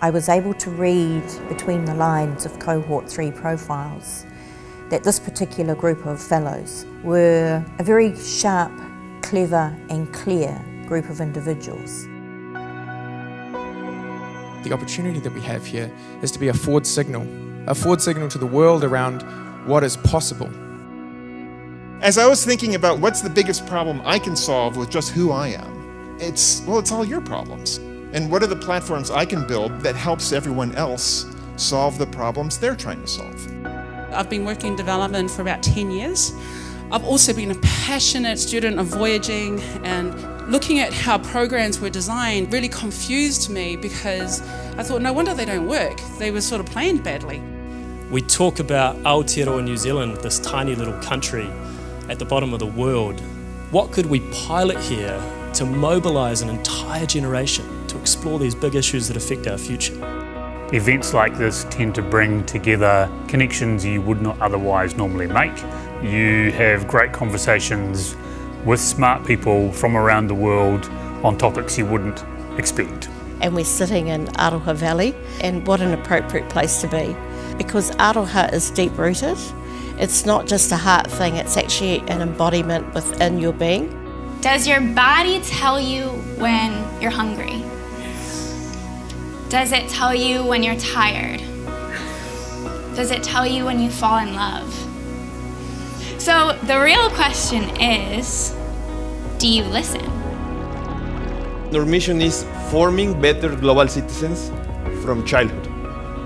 I was able to read between the lines of Cohort 3 profiles that this particular group of fellows were a very sharp, clever and clear group of individuals. The opportunity that we have here is to be a forward signal, a forward signal to the world around what is possible. As I was thinking about what's the biggest problem I can solve with just who I am, it's, well, it's all your problems. And what are the platforms I can build that helps everyone else solve the problems they're trying to solve? I've been working in development for about 10 years. I've also been a passionate student of voyaging and looking at how programs were designed really confused me because I thought, no wonder they don't work. They were sort of planned badly. We talk about Aotearoa New Zealand, this tiny little country at the bottom of the world. What could we pilot here to mobilise an entire generation to explore these big issues that affect our future? Events like this tend to bring together connections you would not otherwise normally make. You have great conversations with smart people from around the world on topics you wouldn't expect. And we're sitting in Aroha Valley, and what an appropriate place to be because Aroha is deep rooted it's not just a heart thing, it's actually an embodiment within your being. Does your body tell you when you're hungry? Does it tell you when you're tired? Does it tell you when you fall in love? So the real question is, do you listen? Our mission is forming better global citizens from childhood.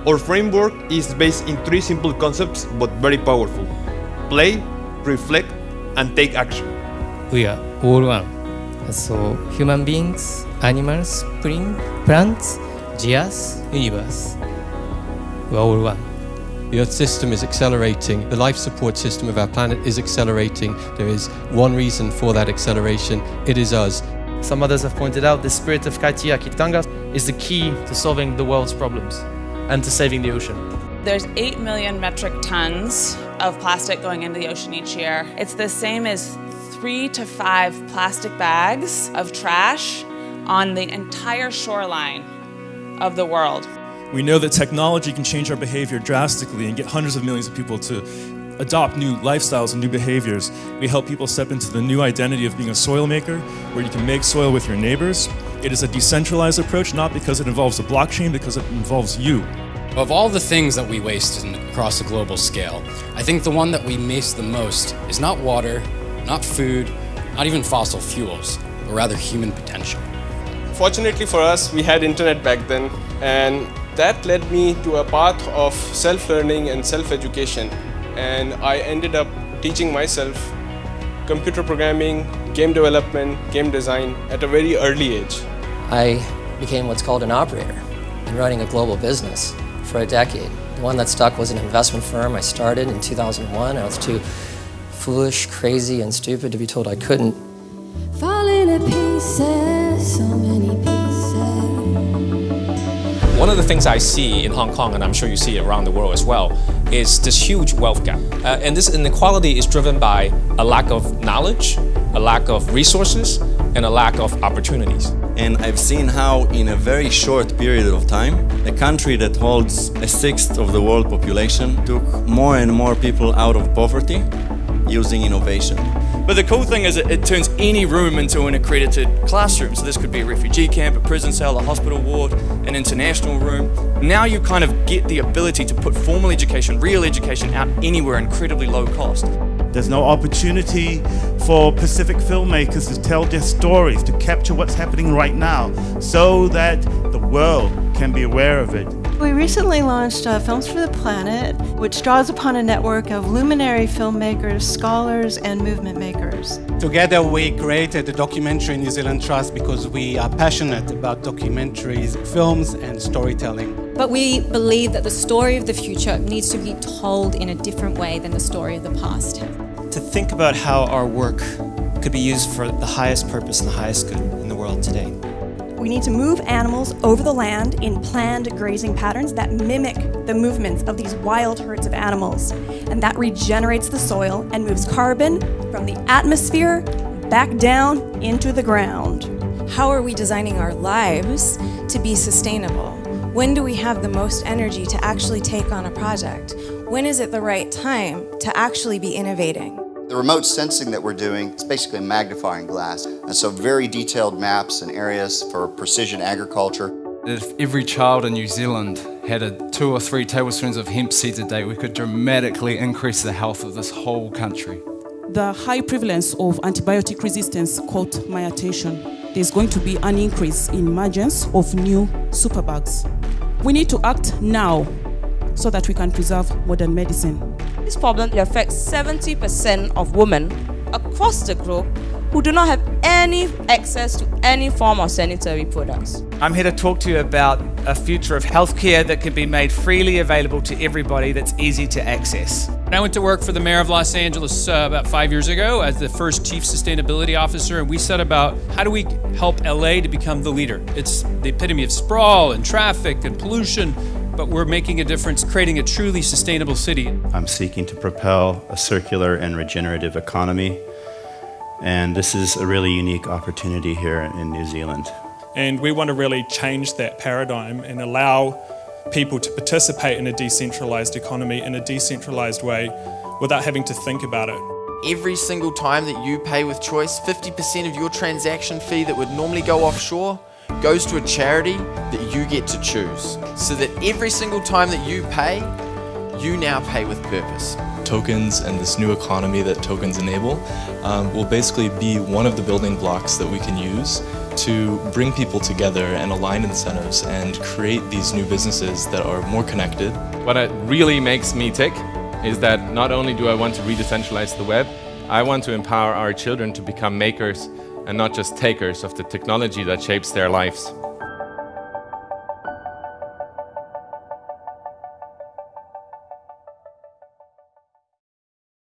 Our framework is based in three simple concepts but very powerful. Play, reflect, and take action. We are all one. So human beings, animals, spring, plants, geas, universe. We are all one. The Earth system is accelerating. The life support system of our planet is accelerating. There is one reason for that acceleration. It is us. Some others have pointed out the spirit of Kaitiakitanga is the key to solving the world's problems and to saving the ocean. There's 8 million metric tons of plastic going into the ocean each year. It's the same as three to five plastic bags of trash on the entire shoreline of the world. We know that technology can change our behavior drastically and get hundreds of millions of people to adopt new lifestyles and new behaviors. We help people step into the new identity of being a soil maker, where you can make soil with your neighbors. It is a decentralized approach, not because it involves a blockchain, because it involves you. Of all the things that we waste in, across a global scale, I think the one that we waste the most is not water, not food, not even fossil fuels, but rather human potential. Fortunately for us, we had internet back then, and that led me to a path of self-learning and self-education and I ended up teaching myself computer programming, game development, game design at a very early age. I became what's called an operator in running a global business for a decade. The one that stuck was an investment firm I started in 2001. I was too foolish, crazy, and stupid to be told I couldn't. Falling to pieces, so pieces. One of the things I see in Hong Kong, and I'm sure you see it around the world as well, is this huge wealth gap. Uh, and this inequality is driven by a lack of knowledge, a lack of resources, and a lack of opportunities. And I've seen how in a very short period of time, a country that holds a sixth of the world population took more and more people out of poverty using innovation. But the cool thing is it, it, turns any room into an accredited classroom. So this could be a refugee camp, a prison cell, a hospital ward, an international room. Now you kind of get the ability to put formal education, real education out anywhere incredibly low cost. There's no opportunity for Pacific filmmakers to tell their stories, to capture what's happening right now, so that the world can be aware of it. We recently launched uh, Films for the Planet, which draws upon a network of luminary filmmakers, scholars, and movement makers. Together we created the Documentary New Zealand Trust because we are passionate about documentaries, films, and storytelling. But we believe that the story of the future needs to be told in a different way than the story of the past. To think about how our work could be used for the highest purpose and the highest good in the world today. We need to move animals over the land in planned grazing patterns that mimic the movements of these wild herds of animals. And that regenerates the soil and moves carbon from the atmosphere back down into the ground. How are we designing our lives to be sustainable? When do we have the most energy to actually take on a project? When is it the right time to actually be innovating? The remote sensing that we're doing is basically a magnifying glass. And so very detailed maps and areas for precision agriculture. If every child in New Zealand had a two or three tablespoons of hemp seeds a day, we could dramatically increase the health of this whole country. The high prevalence of antibiotic resistance caught my attention. There's going to be an increase in emergence of new superbugs. We need to act now so that we can preserve modern medicine. This problem affects 70% of women across the globe who do not have any access to any form of sanitary products. I'm here to talk to you about a future of healthcare that can be made freely available to everybody that's easy to access. I went to work for the mayor of Los Angeles uh, about five years ago as the first chief sustainability officer, and we set about how do we help LA to become the leader. It's the epitome of sprawl and traffic and pollution, but we're making a difference, creating a truly sustainable city. I'm seeking to propel a circular and regenerative economy, and this is a really unique opportunity here in New Zealand. And we want to really change that paradigm and allow people to participate in a decentralized economy in a decentralized way without having to think about it. Every single time that you pay with choice, 50% of your transaction fee that would normally go offshore goes to a charity that you get to choose. So that every single time that you pay, you now pay with purpose. Tokens and this new economy that tokens enable um, will basically be one of the building blocks that we can use to bring people together and align incentives and create these new businesses that are more connected. What really makes me tick is that not only do I want to re-decentralize the web, I want to empower our children to become makers and not just takers of the technology that shapes their lives.